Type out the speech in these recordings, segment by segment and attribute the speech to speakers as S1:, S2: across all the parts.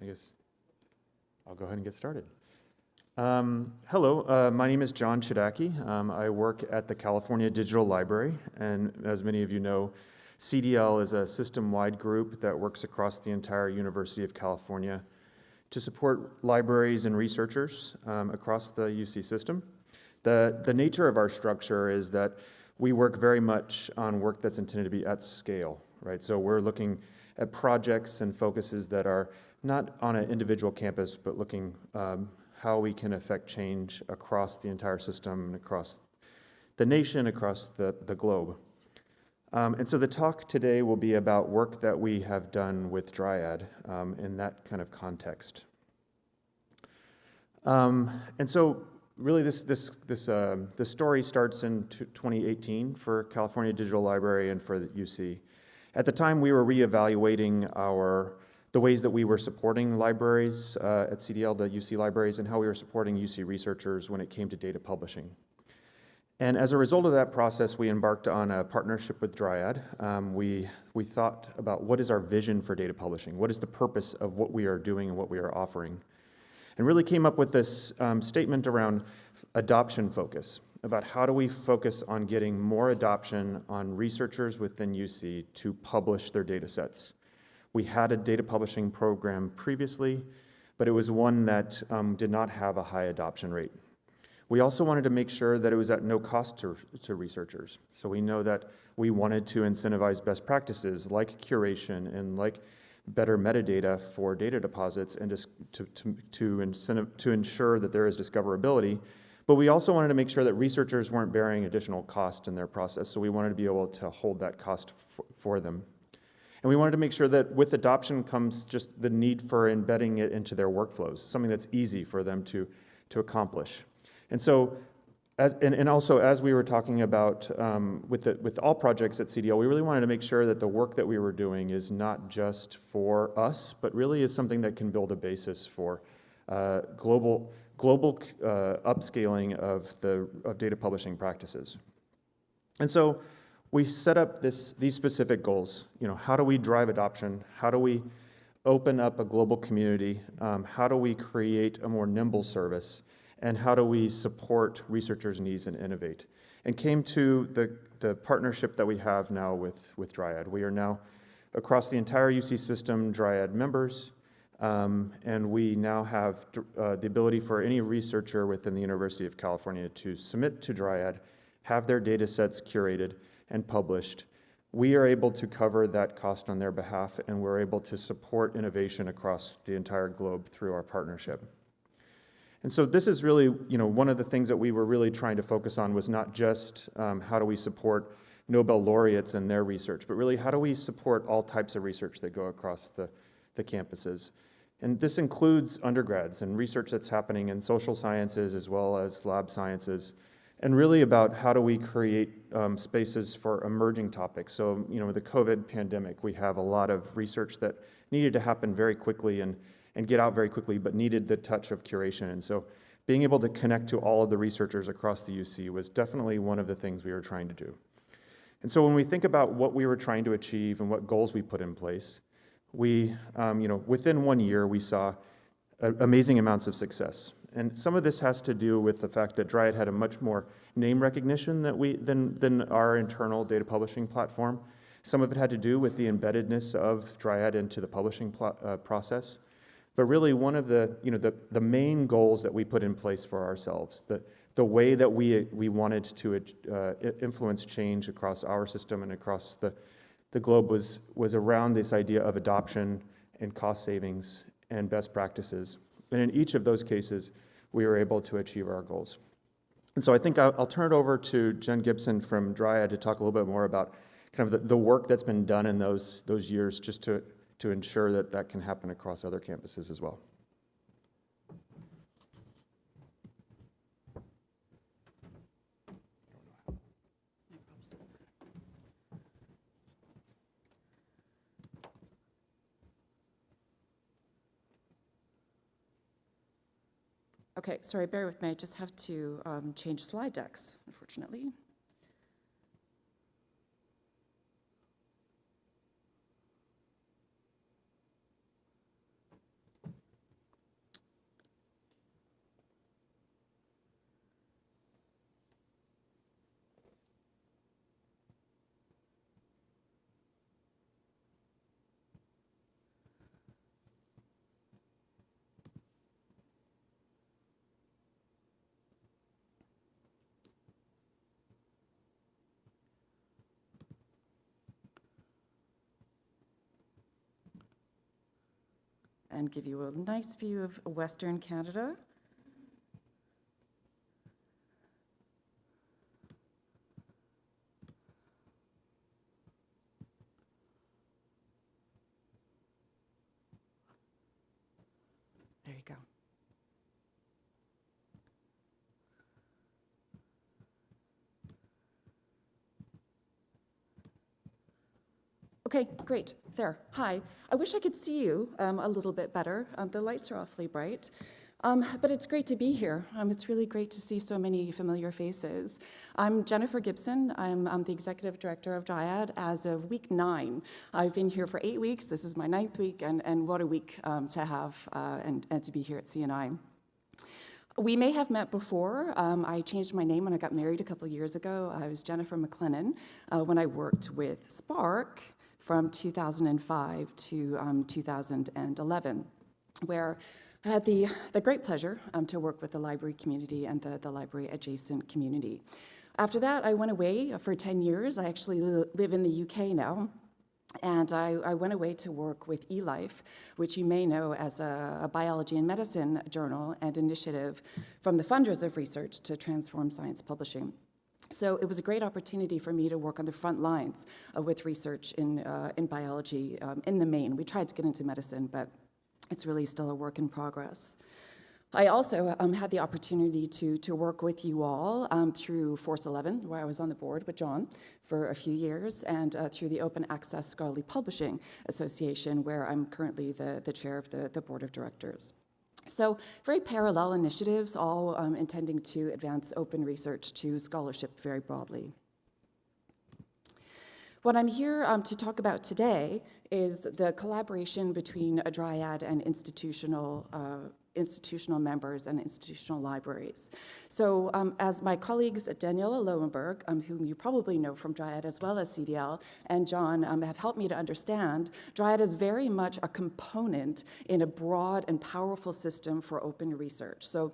S1: I guess I'll go ahead and get started. Um, hello, uh, my name is John Chodacki. Um, I work at the California Digital Library, and as many of you know, CDL is a system-wide group that works across the entire University of California to support libraries and researchers um, across the UC system. The, the nature of our structure is that we work very much on work that's intended to be at scale, right? So we're looking at projects and focuses that are not on an individual campus, but looking um, how we can affect change across the entire system, and across the nation, across the, the globe. Um, and so the talk today will be about work that we have done with Dryad um, in that kind of context. Um, and so really this, this, this, uh, this story starts in 2018 for California Digital Library and for UC. At the time, we were reevaluating our the ways that we were supporting libraries uh, at CDL, the UC libraries, and how we were supporting UC researchers when it came to data publishing. And as a result of that process, we embarked on a partnership with Dryad. Um, we, we thought about what is our vision for data publishing? What is the purpose of what we are doing and what we are offering? And really came up with this um, statement around adoption focus, about how do we focus on getting more adoption on researchers within UC to publish their data sets. We had a data publishing program previously, but it was one that um, did not have a high adoption rate. We also wanted to make sure that it was at no cost to, to researchers. So we know that we wanted to incentivize best practices like curation and like better metadata for data deposits and just to, to, to, incentive, to ensure that there is discoverability. But we also wanted to make sure that researchers weren't bearing additional cost in their process. So we wanted to be able to hold that cost for them. And we wanted to make sure that with adoption comes just the need for embedding it into their workflows, something that's easy for them to, to accomplish. And so, as, and, and also as we were talking about um, with, the, with all projects at CDL, we really wanted to make sure that the work that we were doing is not just for us, but really is something that can build a basis for uh, global, global uh, upscaling of, the, of data publishing practices. And so we set up this, these specific goals. You know, how do we drive adoption? How do we open up a global community? Um, how do we create a more nimble service? And how do we support researchers' needs and innovate? And came to the, the partnership that we have now with, with Dryad. We are now across the entire UC system Dryad members, um, and we now have uh, the ability for any researcher within the University of California to submit to Dryad, have their data sets curated, and published, we are able to cover that cost on their behalf and we're able to support innovation across the entire globe through our partnership. And so this is really, you know, one of the things that we were really trying to focus on was not just um, how do we support Nobel laureates and their research, but really how do we support all types of research that go across the, the campuses. And this includes undergrads and research that's happening in social sciences as well as lab sciences, and really about how do we create um, spaces for emerging topics. So, you know, with the COVID pandemic, we have a lot of research that needed to happen very quickly and, and get out very quickly, but needed the touch of curation. And so being able to connect to all of the researchers across the UC was definitely one of the things we were trying to do. And so when we think about what we were trying to achieve and what goals we put in place, we, um, you know, within one year, we saw amazing amounts of success. And some of this has to do with the fact that Dryad had a much more name recognition that we, than, than our internal data publishing platform. Some of it had to do with the embeddedness of Dryad into the publishing uh, process. But really one of the, you know, the, the main goals that we put in place for ourselves, the, the way that we, we wanted to uh, influence change across our system and across the, the globe was, was around this idea of adoption and cost savings and best practices. And in each of those cases, we were able to achieve our goals. And so I think I'll, I'll turn it over to Jen Gibson from Dryad to talk a little bit more about kind of the, the work that's been done in those, those years just to, to ensure that that can happen across other campuses as well.
S2: Okay, sorry, bear with me. I just have to um, change slide decks, unfortunately. And give you a nice view of Western Canada. There you go. Okay, great. There. Hi. I wish I could see you um, a little bit better. Um, the lights are awfully bright. Um, but it's great to be here. Um, it's really great to see so many familiar faces. I'm Jennifer Gibson. I'm, I'm the executive director of Dryad as of week nine. I've been here for eight weeks. This is my ninth week, and, and what a week um, to have uh, and, and to be here at CNI. We may have met before. Um, I changed my name when I got married a couple years ago. I was Jennifer McLennan uh, when I worked with SPARC from 2005 to um, 2011, where I had the, the great pleasure um, to work with the library community and the, the library adjacent community. After that, I went away for 10 years. I actually li live in the UK now. And I, I, went away to work with eLife, which you may know as a, a, biology and medicine journal and initiative from the funders of research to transform science publishing. So it was a great opportunity for me to work on the front lines uh, with research in, uh, in biology um, in the main. We tried to get into medicine, but it's really still a work in progress. I also um, had the opportunity to, to work with you all um, through Force 11, where I was on the board with John for a few years, and uh, through the Open Access Scholarly Publishing Association, where I'm currently the, the chair of the, the board of directors. So very parallel initiatives, all um, intending to advance open research to scholarship very broadly. What I'm here um, to talk about today is the collaboration between a dryad and institutional uh, institutional members and institutional libraries. So um, as my colleagues Daniella Lowenberg, um, whom you probably know from Dryad as well as CDL, and John um, have helped me to understand, Dryad is very much a component in a broad and powerful system for open research. So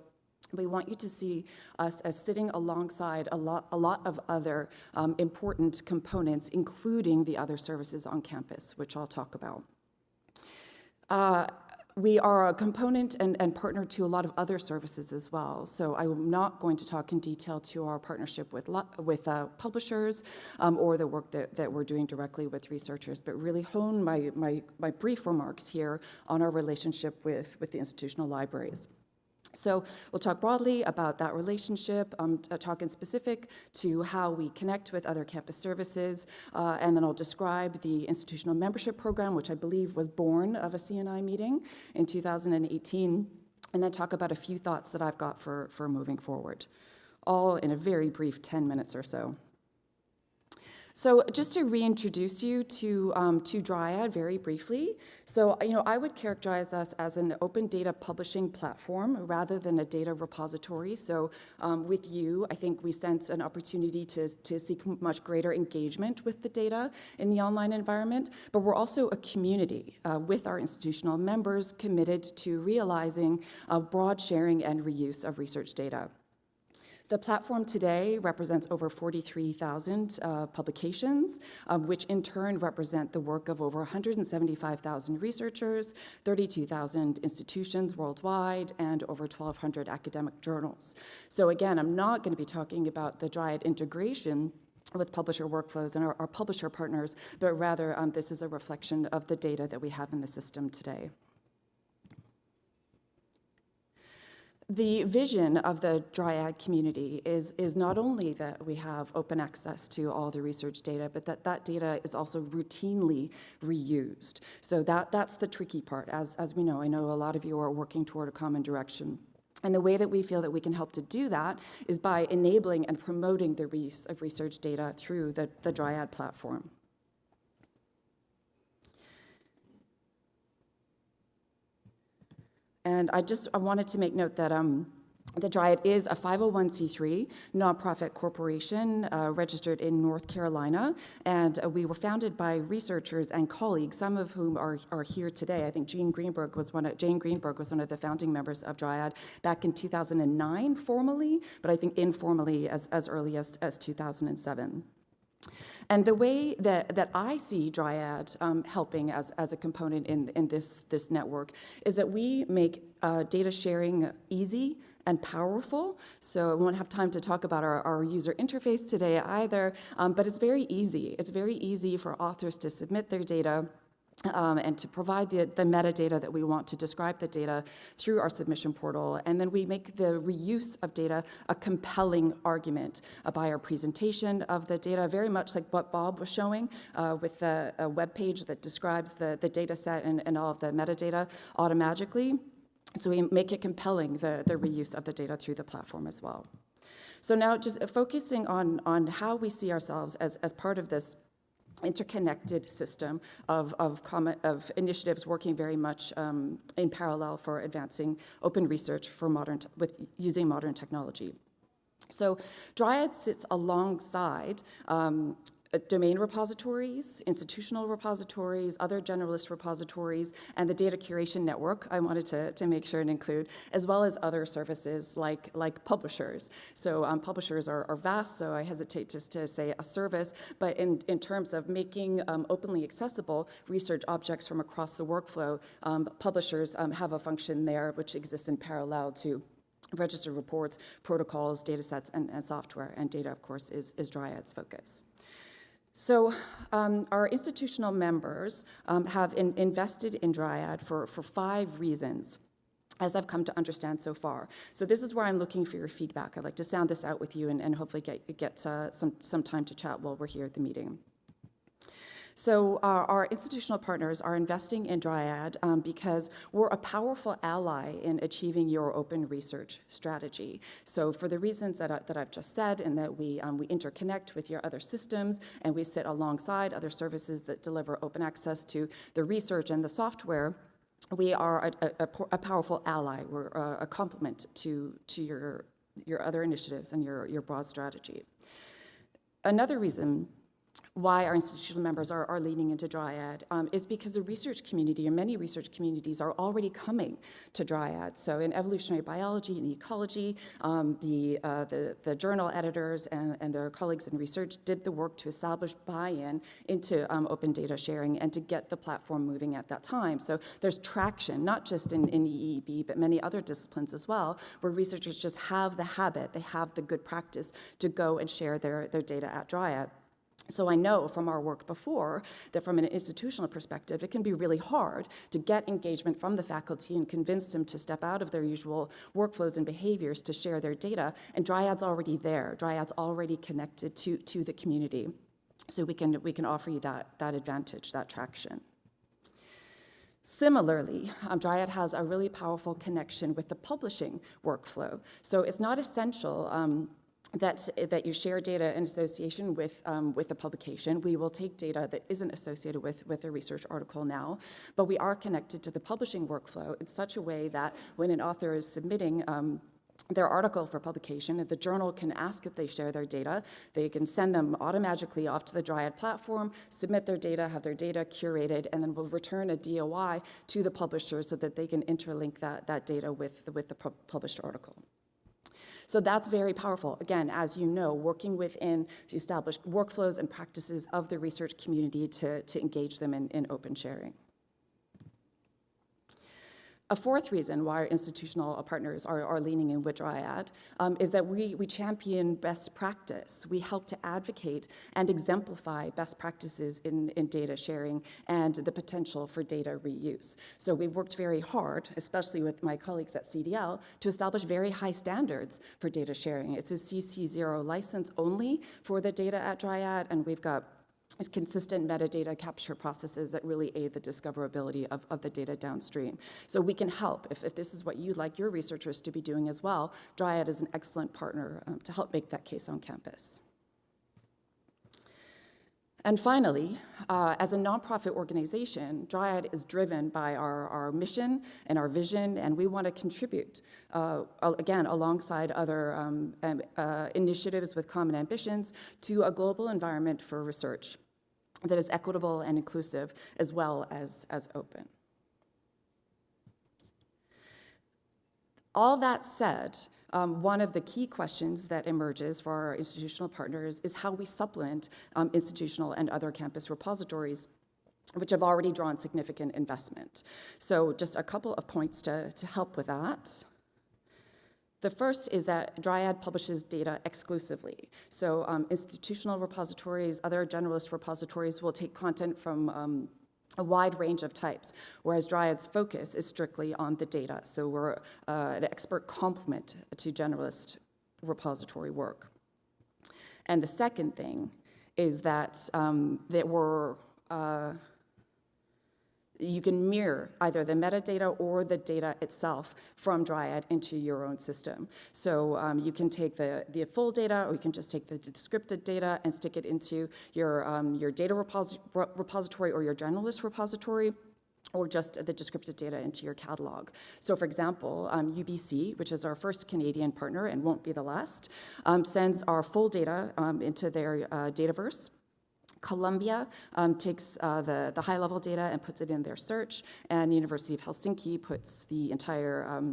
S2: we want you to see us as sitting alongside a lot, a lot of other um, important components, including the other services on campus, which I'll talk about. Uh, we are a component and, and, partner to a lot of other services as well. So I'm not going to talk in detail to our partnership with, with uh, publishers um, or the work that, that we're doing directly with researchers, but really hone my, my, my brief remarks here on our relationship with, with the institutional libraries. So we'll talk broadly about that relationship, um, uh, talk in specific to how we connect with other campus services, uh, and then I'll describe the institutional membership program, which I believe was born of a CNI meeting in 2018, and then talk about a few thoughts that I've got for, for moving forward, all in a very brief 10 minutes or so. So just to reintroduce you to, um, to Dryad very briefly. So, you know, I would characterize us as an open data publishing platform rather than a data repository. So um, with you, I think we sense an opportunity to, to seek much greater engagement with the data in the online environment, but we're also a community uh, with our institutional members committed to realizing uh, broad sharing and reuse of research data. The platform today represents over 43,000 uh, publications, um, which in turn represent the work of over 175,000 researchers, 32,000 institutions worldwide, and over 1,200 academic journals. So again, I'm not going to be talking about the Dryad integration with publisher workflows and our, our publisher partners, but rather um, this is a reflection of the data that we have in the system today. The vision of the Dryad community is, is not only that we have open access to all the research data, but that that data is also routinely reused. So that, that's the tricky part. As, as we know, I know a lot of you are working toward a common direction. And the way that we feel that we can help to do that is by enabling and promoting the reuse of research data through the, the Dryad platform. And I just I wanted to make note that um, the Dryad is a 501c3 nonprofit corporation uh, registered in North Carolina, and uh, we were founded by researchers and colleagues, some of whom are, are here today. I think Jane Greenberg was one of, Jane Greenberg was one of the founding members of Dryad back in 2009 formally, but I think informally as, as early as, as 2007. And the way that, that I see Dryad um, helping as, as a component in, in this, this network is that we make uh, data sharing easy and powerful. So I won't have time to talk about our, our user interface today either, um, but it's very easy. It's very easy for authors to submit their data um, and to provide the, the metadata that we want to describe the data through our submission portal. And then we make the reuse of data a compelling argument uh, by our presentation of the data, very much like what Bob was showing uh, with the, a web page that describes the, the data set and, and all of the metadata automatically. So we make it compelling, the, the reuse of the data through the platform as well. So now just focusing on, on how we see ourselves as, as part of this interconnected system of, of, common, of initiatives working very much um, in parallel for advancing open research for modern with using modern technology. So Dryad sits alongside um, domain repositories, institutional repositories, other generalist repositories, and the data curation network I wanted to, to make sure and include, as well as other services like, like publishers. So um, publishers are, are, vast, so I hesitate to, to say a service, but in, in terms of making um, openly accessible research objects from across the workflow, um, publishers um, have a function there which exists in parallel to registered reports, protocols, data sets, and, and software, and data, of course, is, is Dryad's focus. So um, our institutional members um, have in, invested in Dryad for, for five reasons as I've come to understand so far. So this is where I'm looking for your feedback. I'd like to sound this out with you and, and hopefully get, get uh, some, some time to chat while we're here at the meeting. So uh, our institutional partners are investing in Dryad um, because we're a powerful ally in achieving your open research strategy. So for the reasons that, I, that I've just said and that we, um, we interconnect with your other systems and we sit alongside other services that deliver open access to the research and the software, we are a, a, a powerful ally. We're a, a complement to, to your, your other initiatives and your, your broad strategy. Another reason why our institutional members are, are leaning into Dryad um, is because the research community, and many research communities, are already coming to Dryad. So in evolutionary biology and ecology, um, the, uh, the, the, journal editors and, and their colleagues in research did the work to establish buy-in into um, open data sharing and to get the platform moving at that time. So there's traction, not just in, in EEB, but many other disciplines as well, where researchers just have the habit, they have the good practice to go and share their, their data at Dryad. So I know from our work before that from an institutional perspective, it can be really hard to get engagement from the faculty and convince them to step out of their usual workflows and behaviors to share their data. And Dryad's already there. Dryad's already connected to, to the community. So we can, we can offer you that, that advantage, that traction. Similarly, um, Dryad has a really powerful connection with the publishing workflow. So it's not essential um, that, that you share data in association with, um, with the publication. We will take data that isn't associated with, with a research article now, but we are connected to the publishing workflow in such a way that when an author is submitting um, their article for publication, the journal can ask if they share their data. They can send them automatically off to the Dryad platform, submit their data, have their data curated, and then we'll return a DOI to the publisher so that they can interlink that, that data with, with the published article. So that's very powerful. Again, as you know, working within the established workflows and practices of the research community to, to engage them in, in open sharing. A fourth reason why our institutional partners are, are leaning in with Dryad um, is that we, we champion best practice. We help to advocate and exemplify best practices in, in data sharing and the potential for data reuse. So we've worked very hard, especially with my colleagues at CDL, to establish very high standards for data sharing. It's a CC0 license only for the data at Dryad, and we've got is consistent metadata capture processes that really aid the discoverability of, of the data downstream. So we can help. If, if this is what you'd like your researchers to be doing as well, Dryad is an excellent partner um, to help make that case on campus. And finally, uh, as a nonprofit organization, Dryad is driven by our, our mission and our vision, and we want to contribute, uh, again, alongside other um, uh, initiatives with common ambitions, to a global environment for research that is equitable and inclusive as well as, as open. All that said, um, one of the key questions that emerges for our institutional partners is how we supplement um, institutional and other campus repositories which have already drawn significant investment. So just a couple of points to, to help with that. The first is that Dryad publishes data exclusively. So um, institutional repositories, other generalist repositories will take content from um, a wide range of types, whereas Dryad's focus is strictly on the data. So we're uh, an expert complement to generalist repository work. And the second thing is that, um, that we're uh, you can mirror either the metadata or the data itself from Dryad into your own system. So um, you can take the, the full data or you can just take the descriptive data and stick it into your, um, your data repos repository or your generalist repository or just the descriptive data into your catalog. So for example, um, UBC, which is our first Canadian partner and won't be the last, um, sends our full data um, into their uh, Dataverse Columbia um, takes uh, the, the high-level data and puts it in their search, and the University of Helsinki puts the entire um,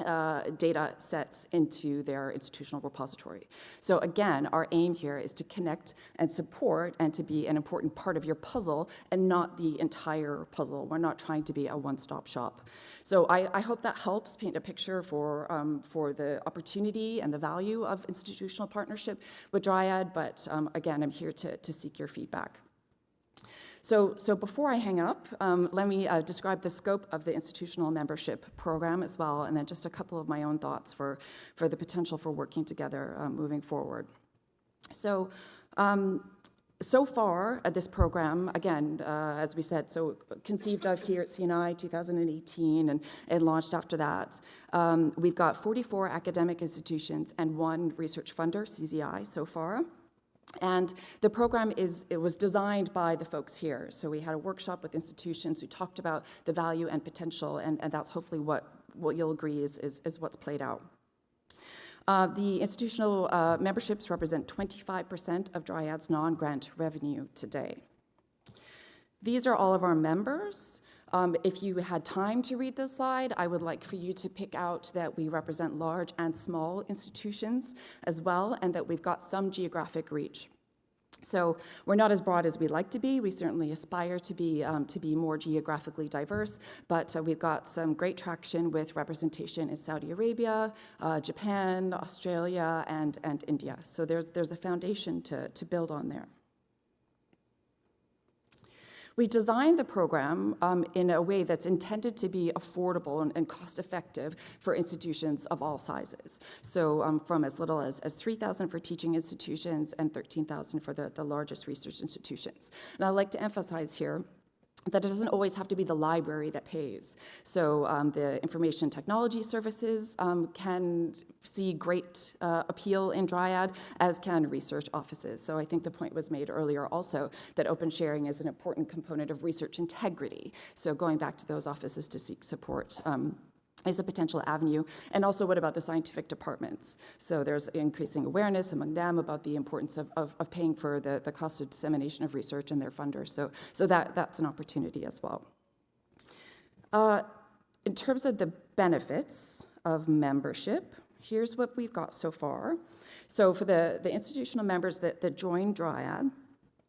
S2: uh, data sets into their institutional repository. So again, our aim here is to connect and support and to be an important part of your puzzle and not the entire puzzle. We're not trying to be a one-stop shop. So I, I, hope that helps paint a picture for, um, for the opportunity and the value of institutional partnership with Dryad, but um, again, I'm here to, to seek your feedback. So, so before I hang up, um, let me uh, describe the scope of the institutional membership program as well, and then just a couple of my own thoughts for, for the potential for working together uh, moving forward. So um, so far, uh, this program, again, uh, as we said, so conceived of here at CNI 2018 and, and launched after that. Um, we've got 44 academic institutions and one research funder, CZI, so far. And the program is, it was designed by the folks here. So we had a workshop with institutions who talked about the value and potential, and, and that's hopefully what, what you'll agree is, is, is what's played out. Uh, the institutional uh, memberships represent 25% of Dryad's non-grant revenue today. These are all of our members. Um, if you had time to read this slide, I would like for you to pick out that we represent large and small institutions as well, and that we've got some geographic reach. So we're not as broad as we'd like to be. We certainly aspire to be, um, to be more geographically diverse, but uh, we've got some great traction with representation in Saudi Arabia, uh, Japan, Australia, and, and India. So there's, there's a foundation to, to build on there. We designed the program um, in a way that's intended to be affordable and, and cost-effective for institutions of all sizes. So um, from as little as, as 3,000 for teaching institutions and 13,000 for the, the largest research institutions. And I'd like to emphasize here that it doesn't always have to be the library that pays. So um, the information technology services um, can see great uh, appeal in Dryad, as can research offices. So I think the point was made earlier also that open sharing is an important component of research integrity. So going back to those offices to seek support um, is a potential avenue. And also, what about the scientific departments? So there's increasing awareness among them about the importance of, of, of, paying for the, the cost of dissemination of research and their funders. So, so that, that's an opportunity as well. Uh, in terms of the benefits of membership, here's what we've got so far. So for the, the institutional members that, that join Dryad,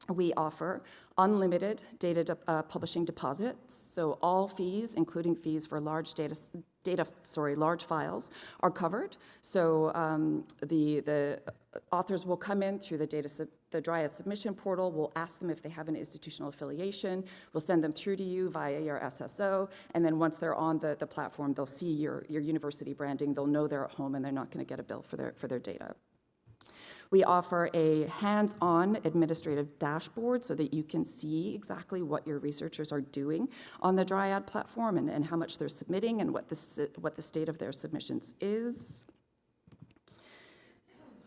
S2: we offer unlimited data uh, publishing deposits. So all fees, including fees for large data, data, sorry, large files, are covered. So um, the the authors will come in through the data the Dryad submission portal. We'll ask them if they have an institutional affiliation. We'll send them through to you via your SSO, and then once they're on the the platform, they'll see your your university branding. They'll know they're at home, and they're not going to get a bill for their for their data. We offer a hands-on administrative dashboard so that you can see exactly what your researchers are doing on the Dryad platform and, and how much they're submitting and what the, what the state of their submissions is.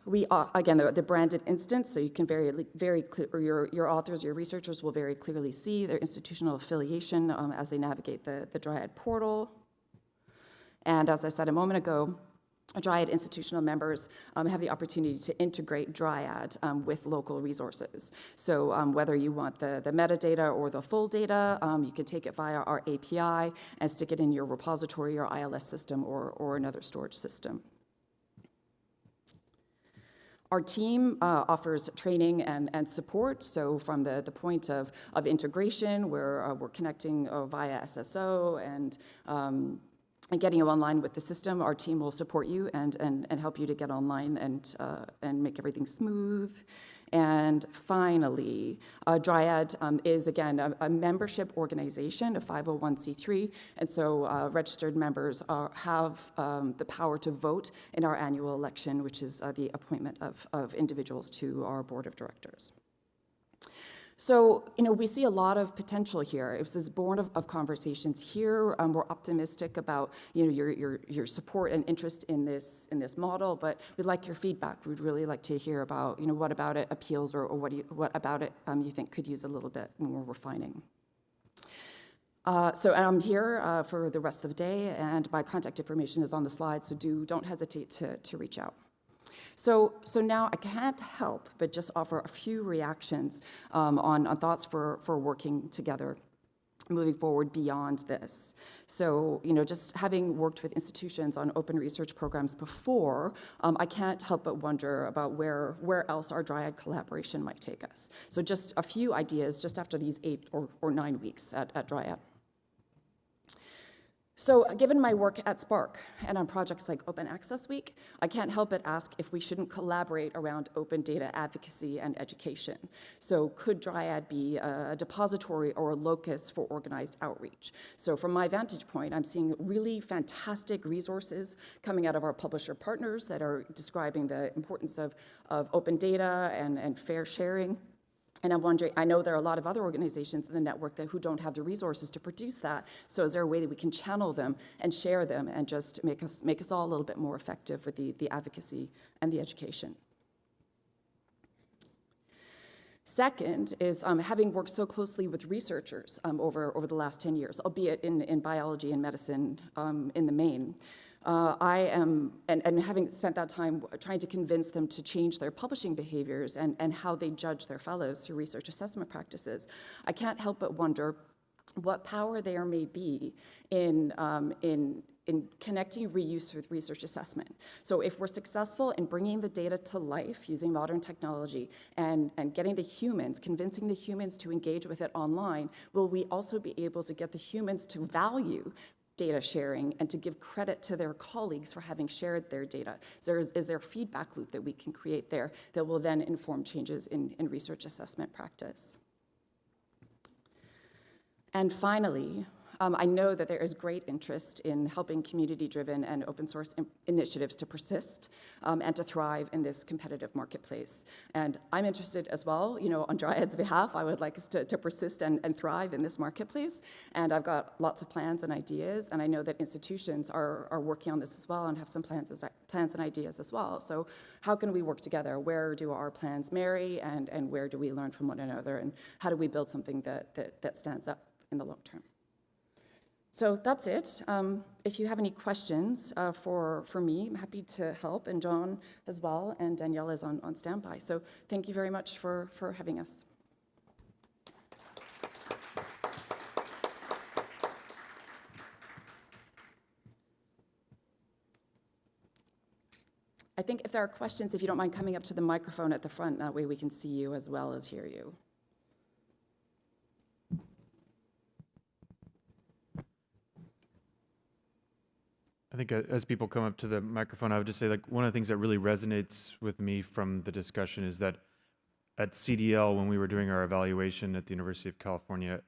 S2: We, uh, again, the, the, branded instance, so you can very, very clear, or your, your authors, your researchers will very clearly see their institutional affiliation um, as they navigate the, the Dryad portal. And as I said a moment ago, Dryad institutional members um, have the opportunity to integrate Dryad um, with local resources. So um, whether you want the, the metadata or the full data, um, you can take it via our API and stick it in your repository or ILS system or, or another storage system. Our team uh, offers training and, and support. So from the, the point of, of integration, where uh, we're connecting uh, via SSO and, um, and getting you online with the system, our team will support you and, and, and help you to get online and, uh, and make everything smooth. And finally, uh, Dryad um, is, again, a, a, membership organization, a 501c3, and so uh, registered members are, have um, the power to vote in our annual election, which is uh, the appointment of, of individuals to our board of directors. So, you know, we see a lot of potential here. It was born of, of conversations here. Um, we're optimistic about, you know, your, your, your support and interest in this, in this model, but we'd like your feedback. We'd really like to hear about, you know, what about it appeals or, or what, you, what about it um, you think could use a little bit more refining. Uh, so I'm here uh, for the rest of the day, and my contact information is on the slide, so do, don't hesitate to, to reach out. So, so now I can't help but just offer a few reactions um, on, on thoughts for, for working together moving forward beyond this. So, you know, just having worked with institutions on open research programs before, um, I can't help but wonder about where, where else our Dryad collaboration might take us. So just a few ideas just after these eight or, or nine weeks at, at Dryad. So uh, given my work at SPARC and on projects like Open Access Week, I can't help but ask if we shouldn't collaborate around open data advocacy and education. So could Dryad be a depository or a locus for organized outreach? So from my vantage point, I'm seeing really fantastic resources coming out of our publisher partners that are describing the importance of, of open data and, and fair sharing. And I'm wondering, I know there are a lot of other organizations in the network that, who don't have the resources to produce that. So is there a way that we can channel them and share them and just make us, make us all a little bit more effective with the, the advocacy and the education? Second is um, having worked so closely with researchers um, over, over the last 10 years, albeit in, in biology and medicine um, in the main. Uh, I am, and, and, having spent that time trying to convince them to change their publishing behaviors and, and how they judge their fellows through research assessment practices, I can't help but wonder what power there may be in, um, in, in connecting reuse with research assessment. So if we're successful in bringing the data to life using modern technology and, and getting the humans, convincing the humans to engage with it online, will we also be able to get the humans to value data sharing and to give credit to their colleagues for having shared their data. So is, is there a feedback loop that we can create there that will then inform changes in, in research assessment practice? And finally, um, I know that there is great interest in helping community-driven and open source initiatives to persist um, and to thrive in this competitive marketplace. And I'm interested as well, you know, on Dryad's behalf, I would like us to, to persist and, and thrive in this marketplace. And I've got lots of plans and ideas, and I know that institutions are, are working on this as well and have some plans, as, plans and ideas as well. So how can we work together? Where do our plans marry, and, and where do we learn from one another? And how do we build something that, that, that stands up in the long term? So that's it. Um, if you have any questions uh, for, for me, I'm happy to help, and John as well, and Danielle is on, on standby. So thank you very much for, for having us. I think if there are questions, if you don't mind coming up to the microphone at the front, that way we can see you as well as hear you.
S1: I think uh, as people come up to the microphone, I would just say like one of the things that really resonates with me from the discussion is that at CDL, when we were doing our evaluation at the University of California,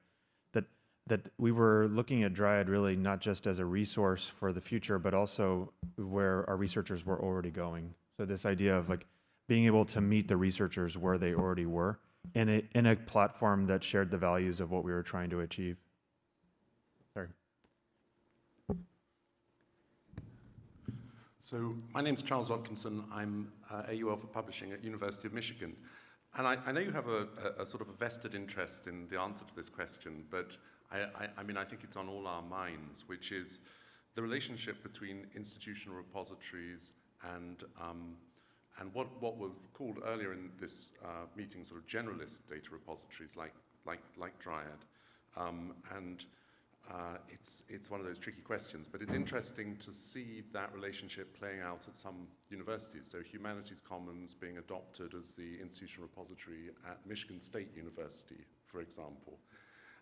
S1: that that we were looking at Dryad really not just as a resource for the future, but also where our researchers were already going. So this idea of like being able to meet the researchers where they already were in a, in a platform that shared the values of what we were trying to achieve.
S3: So my name's Charles Watkinson. I'm uh, AUL for Publishing at University of Michigan. And I, I know you have a, a, a, sort of a vested interest in the answer to this question, but I, I, I mean, I think it's on all our minds, which is the relationship between institutional repositories and, um, and what, what were called earlier in this uh, meeting sort of generalist data repositories like, like, like Dryad. Um, and uh, it's, it's one of those tricky questions, but it's interesting to see that relationship playing out at some universities. So Humanities Commons being adopted as the institutional repository at Michigan State University, for example.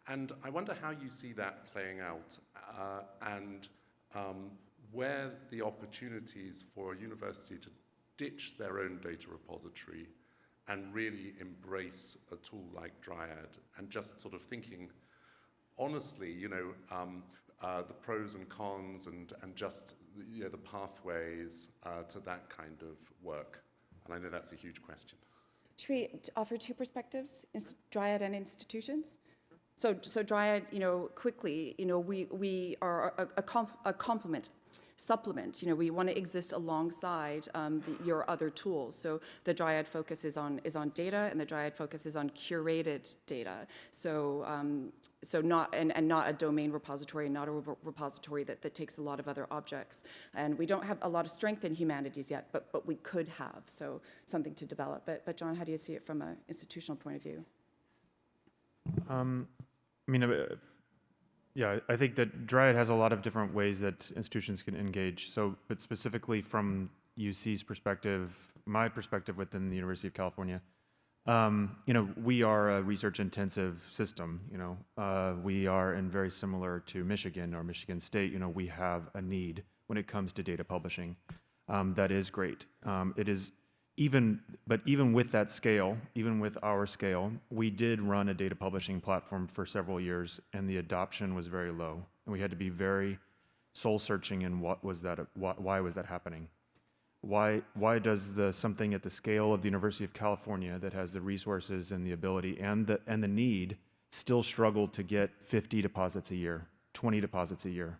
S3: And I wonder how you see that playing out uh, and um, where the opportunities for a university to ditch their own data repository and really embrace a tool like Dryad and just sort of thinking honestly, you know, um, uh, the pros and cons and, and just you know, the pathways uh, to that kind of work. And I know that's a huge question.
S2: Should we offer two perspectives, Dryad and institutions? So, so Dryad, you know, quickly, you know, we, we are a, a, a complement, supplement. You know, we want to exist alongside um, the, your other tools. So the Dryad focus is on is on data, and the Dryad focus is on curated data. So, um, so not and, and not a domain repository, not a re- repository that, that takes a lot of other objects. And we don't have a lot of strength in humanities yet, but but we could have. So something to develop. But but John, how do you see it from an institutional point of view?
S1: Um, I mean, uh, yeah, I think that Dryad has a lot of different ways that institutions can engage. So, but specifically from UC's perspective, my perspective within the University of California, um, you know, we are a research-intensive system. You know, uh, we are, and very similar to Michigan or Michigan State. You know, we have a need when it comes to data publishing. Um, that is great. Um, it is even, but even with that scale, even with our scale, we did run a data publishing platform for several years, and the adoption was very low, and we had to be very soul searching in what was that, why, was that happening? Why, why does the something at the scale of the University of California that has the resources and the ability and the and the need still struggle to get 50 deposits a year, 20 deposits a year?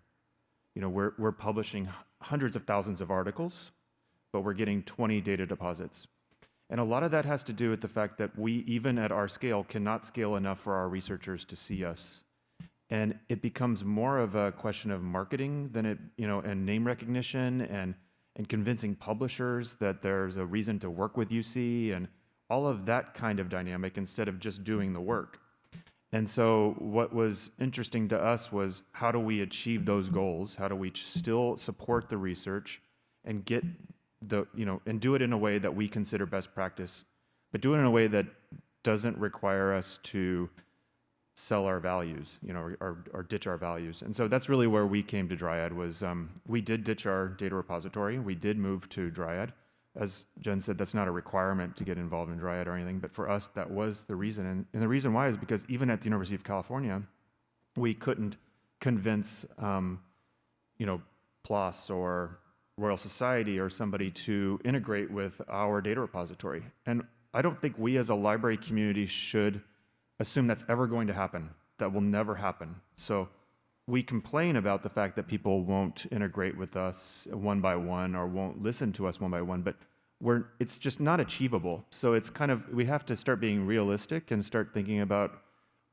S1: You know, we're we're publishing hundreds of thousands of articles, but we're getting 20 data deposits. And a lot of that has to do with the fact that we, even at our scale, cannot scale enough for our researchers to see us. And it becomes more of a question of marketing than it, you know, and name recognition and, and convincing publishers that there's a reason to work with UC and all of that kind of dynamic instead of just doing the work. And so, what was interesting to us was how do we achieve those goals? How do we still support the research and get the, you know, and do it in a way that we consider best practice, but do it in a way that doesn't require us to sell our values, you know, or, or, or ditch our values. And so that's really where we came to Dryad was um, we did ditch our data repository. We did move to Dryad. As Jen said, that's not a requirement to get involved in Dryad or anything, but for us, that was the reason. And, and the reason why is because even at the University of California, we couldn't convince, um, you know, PLOS or Royal Society or somebody to integrate with our data repository. And I don't think we as a library community should assume that's ever going to happen. That will never happen. So we complain about the fact that people won't integrate with us one by one or won't listen to us one by one, but we're, it's just not achievable. So it's kind of, we have to start being realistic and start thinking about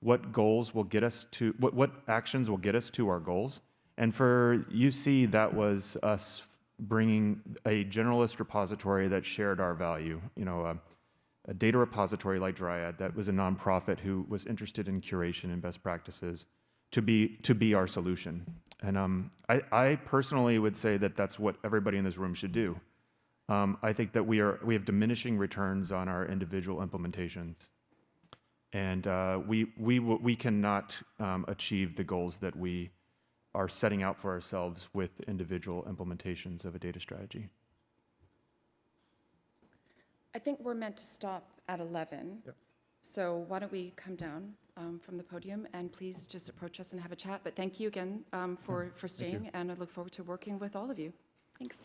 S1: what goals will get us to, what, what actions will get us to our goals. And for UC, that was us bringing a generalist repository that shared our value. You know, a, a data repository like Dryad that was a nonprofit who was interested in curation and best practices to be to be our solution. And um, I, I personally would say that that's what everybody in this room should do. Um, I think that we are we have diminishing returns on our individual implementations, and uh, we we we cannot um, achieve the goals that we are setting out for ourselves with individual implementations of a data strategy.
S2: I think we're meant to stop at 11.
S1: Yep.
S2: So why don't we come down um, from the podium and please just approach us and have a chat. But thank you again um, for, for staying, and I look forward to working with all of you. Thanks.